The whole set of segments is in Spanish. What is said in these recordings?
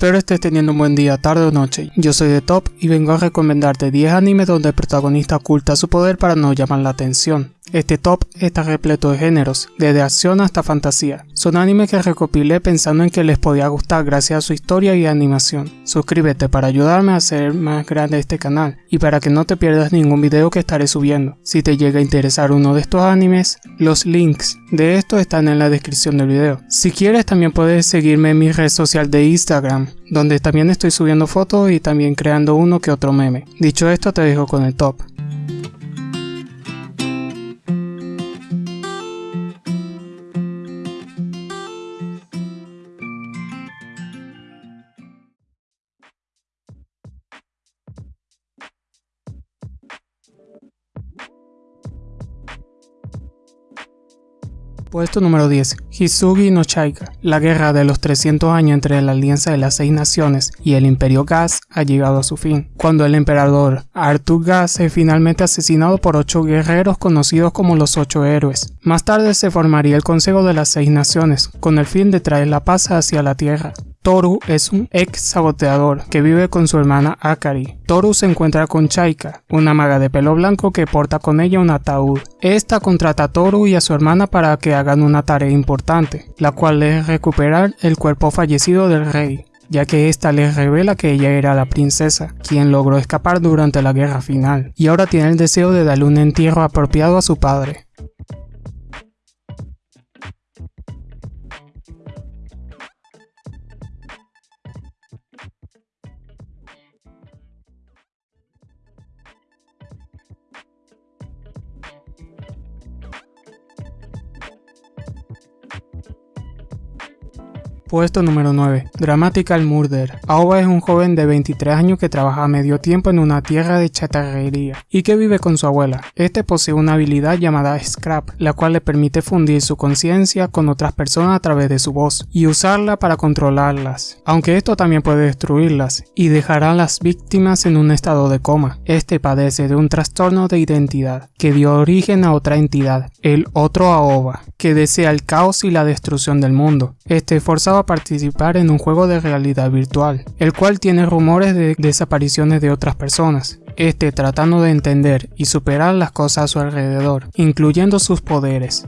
Espero estés teniendo un buen día, tarde o noche. Yo soy de Top y vengo a recomendarte 10 animes donde el protagonista oculta su poder para no llamar la atención. Este top está repleto de géneros, desde acción hasta fantasía. Son animes que recopilé pensando en que les podía gustar gracias a su historia y animación. Suscríbete para ayudarme a hacer más grande este canal y para que no te pierdas ningún video que estaré subiendo. Si te llega a interesar uno de estos animes, los links de estos están en la descripción del video. Si quieres también puedes seguirme en mi red social de Instagram, donde también estoy subiendo fotos y también creando uno que otro meme. Dicho esto te dejo con el top. Puesto número 10. Hisugi no Chaika. La guerra de los 300 años entre la Alianza de las Seis Naciones y el Imperio Gas ha llegado a su fin, cuando el emperador Arthur Gas es finalmente asesinado por ocho guerreros conocidos como los Ocho Héroes. Más tarde se formaría el Consejo de las Seis Naciones, con el fin de traer la paz hacia la Tierra. Toru es un ex saboteador que vive con su hermana Akari. Toru se encuentra con Chaika, una maga de pelo blanco que porta con ella un ataúd. Esta contrata a Toru y a su hermana para que hagan una tarea importante, la cual es recuperar el cuerpo fallecido del rey ya que ésta les revela que ella era la princesa, quien logró escapar durante la guerra final, y ahora tiene el deseo de darle un entierro apropiado a su padre. Puesto número 9. Dramatical Murder. Aoba es un joven de 23 años que trabaja a medio tiempo en una tierra de chatarrería y que vive con su abuela. Este posee una habilidad llamada Scrap, la cual le permite fundir su conciencia con otras personas a través de su voz y usarla para controlarlas. Aunque esto también puede destruirlas y dejará a las víctimas en un estado de coma. Este padece de un trastorno de identidad que dio origen a otra entidad, el otro Aoba, que desea el caos y la destrucción del mundo. Este forzado participar en un juego de realidad virtual, el cual tiene rumores de desapariciones de otras personas, este tratando de entender y superar las cosas a su alrededor, incluyendo sus poderes.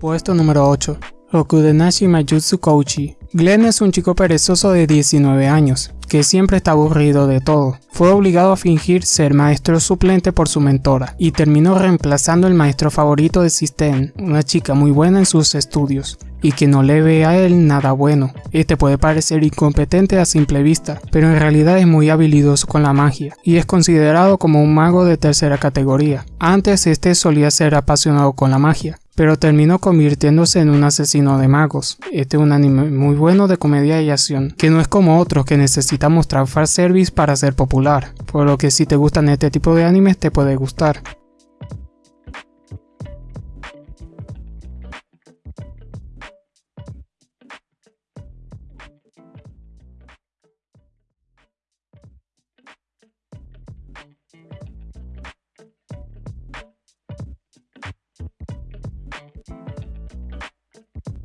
Puesto número 8. Rokudenashi Majutsu Kouchi. Glenn es un chico perezoso de 19 años, que siempre está aburrido de todo. Fue obligado a fingir ser maestro suplente por su mentora, y terminó reemplazando el maestro favorito de Sisten, una chica muy buena en sus estudios y que no le ve a él nada bueno. Este puede parecer incompetente a simple vista, pero en realidad es muy habilidoso con la magia y es considerado como un mago de tercera categoría. Antes este solía ser apasionado con la magia, pero terminó convirtiéndose en un asesino de magos. Este es un anime muy bueno de comedia y acción, que no es como otros que necesita mostrar service para ser popular, por lo que si te gustan este tipo de animes te puede gustar.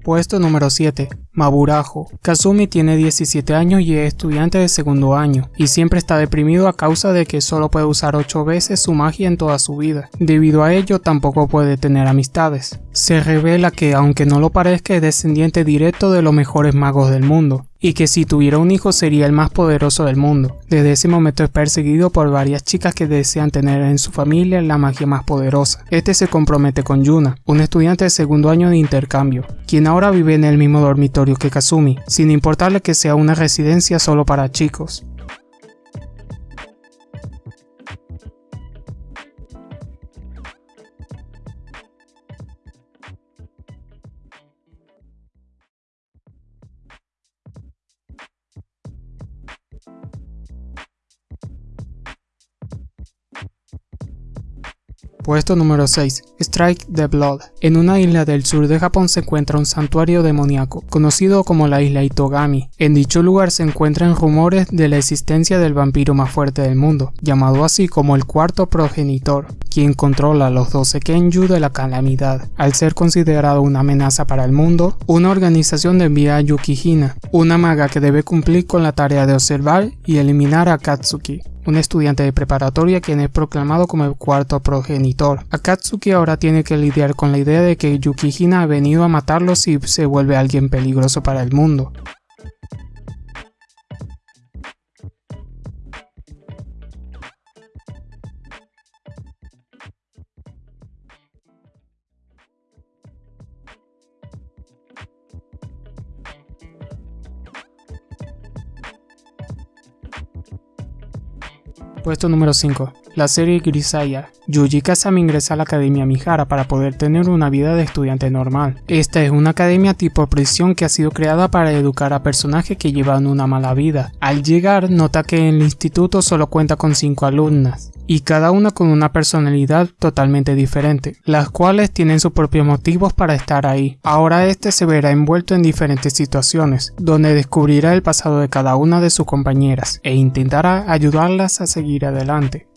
Puesto número 7. Maburajo. Kazumi tiene 17 años y es estudiante de segundo año, y siempre está deprimido a causa de que solo puede usar 8 veces su magia en toda su vida. Debido a ello tampoco puede tener amistades. Se revela que aunque no lo parezca es descendiente directo de los mejores magos del mundo, y que si tuviera un hijo sería el más poderoso del mundo. Desde ese momento es perseguido por varias chicas que desean tener en su familia la magia más poderosa. Este se compromete con Yuna, un estudiante de segundo año de intercambio, quien ahora vive en el mismo dormitorio que Kazumi, sin importarle que sea una residencia solo para chicos. Puesto número 6. Strike the Blood. En una isla del sur de Japón se encuentra un santuario demoníaco, conocido como la isla Itogami. En dicho lugar se encuentran rumores de la existencia del vampiro más fuerte del mundo, llamado así como el cuarto progenitor, quien controla los 12 Kenju de la calamidad. Al ser considerado una amenaza para el mundo, una organización envía a Yukihina, una maga que debe cumplir con la tarea de observar y eliminar a Katsuki, un estudiante de preparatoria quien es proclamado como el cuarto progenitor. Akatsuki ahora tiene que lidiar con la idea de que Yukihina ha venido a matarlo si se vuelve alguien peligroso para el mundo. Puesto número 5. La serie Grisaya. Yuji Kazami ingresa a la Academia Mihara para poder tener una vida de estudiante normal. Esta es una academia tipo prisión que ha sido creada para educar a personajes que llevan una mala vida. Al llegar, nota que el instituto solo cuenta con 5 alumnas y cada una con una personalidad totalmente diferente, las cuales tienen sus propios motivos para estar ahí. Ahora este se verá envuelto en diferentes situaciones, donde descubrirá el pasado de cada una de sus compañeras e intentará ayudarlas a seguir adelante.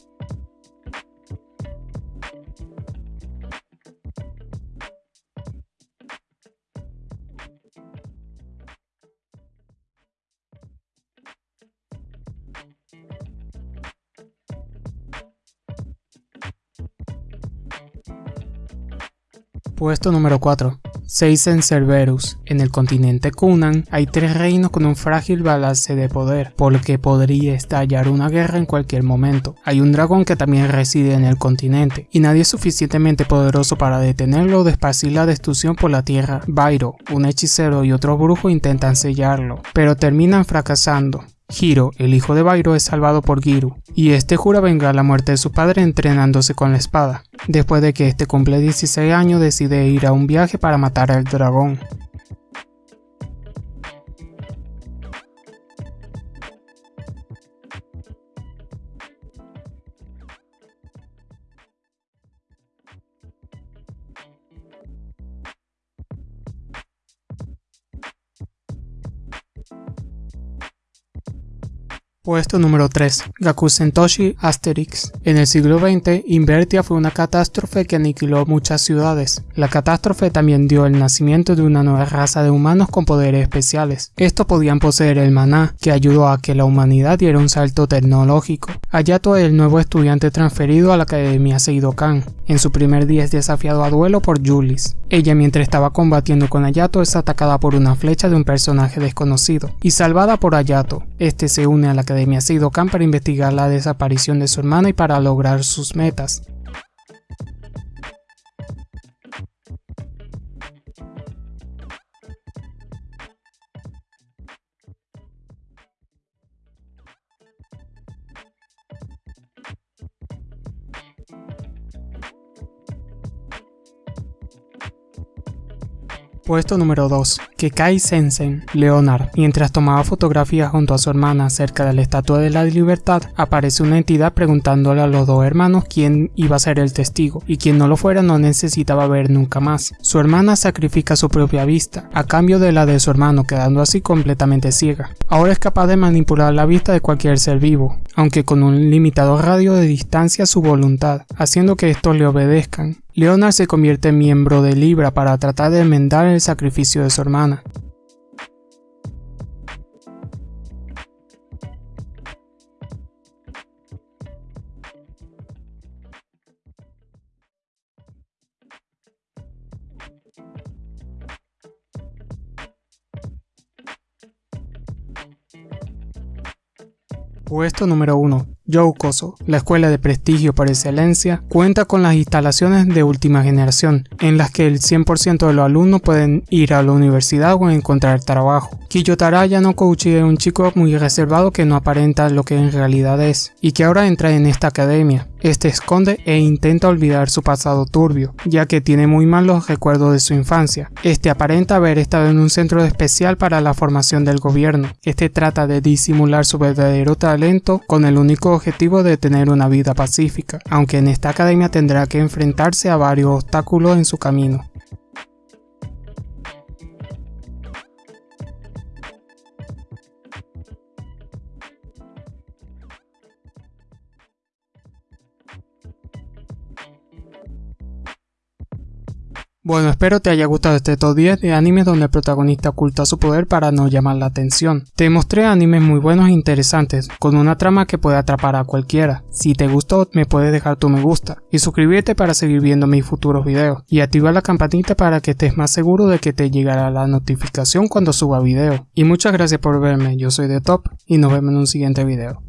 Puesto número 4. Seisen Cerberus. En el continente Kunan hay tres reinos con un frágil balance de poder, por lo que podría estallar una guerra en cualquier momento. Hay un dragón que también reside en el continente, y nadie es suficientemente poderoso para detenerlo o desparcir la destrucción por la tierra. Bairo, un hechicero y otro brujo intentan sellarlo, pero terminan fracasando. Hiro, el hijo de Bairo, es salvado por Giru, y este jura vengar la muerte de su padre entrenándose con la espada. Después de que este cumple 16 años decide ir a un viaje para matar al dragón. Puesto número 3. Gakusentoshi Asterix. En el siglo XX, Invertia fue una catástrofe que aniquiló muchas ciudades. La catástrofe también dio el nacimiento de una nueva raza de humanos con poderes especiales. Estos podían poseer el maná, que ayudó a que la humanidad diera un salto tecnológico. Ayato es el nuevo estudiante transferido a la Academia Seidokan. En su primer día es desafiado a duelo por Julis. Ella mientras estaba combatiendo con Ayato es atacada por una flecha de un personaje desconocido y salvada por Ayato. Este se une a la Academia Seidokan para investigar la desaparición de su hermana y para lograr sus metas. Puesto número 2. Kekai Sensen, Leonard. Mientras tomaba fotografías junto a su hermana cerca de la Estatua de la Libertad, aparece una entidad preguntándole a los dos hermanos quién iba a ser el testigo, y quien no lo fuera no necesitaba ver nunca más. Su hermana sacrifica su propia vista, a cambio de la de su hermano, quedando así completamente ciega. Ahora es capaz de manipular la vista de cualquier ser vivo, aunque con un limitado radio de distancia a su voluntad, haciendo que estos le obedezcan. Leonard se convierte en miembro de Libra para tratar de enmendar el sacrificio de su Puesto número 1. Youkoso, la escuela de prestigio por excelencia, cuenta con las instalaciones de última generación, en las que el 100% de los alumnos pueden ir a la universidad o encontrar trabajo. Kiyotaraya no Kouchi es un chico muy reservado que no aparenta lo que en realidad es, y que ahora entra en esta academia. Este esconde e intenta olvidar su pasado turbio, ya que tiene muy malos recuerdos de su infancia. Este aparenta haber estado en un centro especial para la formación del gobierno. Este trata de disimular su verdadero talento con el único objetivo de tener una vida pacífica, aunque en esta academia tendrá que enfrentarse a varios obstáculos en su camino. Bueno, espero te haya gustado este top 10 de animes donde el protagonista oculta su poder para no llamar la atención. Te mostré animes muy buenos e interesantes, con una trama que puede atrapar a cualquiera. Si te gustó, me puedes dejar tu me gusta y suscribirte para seguir viendo mis futuros videos y activa la campanita para que estés más seguro de que te llegará la notificación cuando suba video. Y muchas gracias por verme, yo soy de Top y nos vemos en un siguiente video.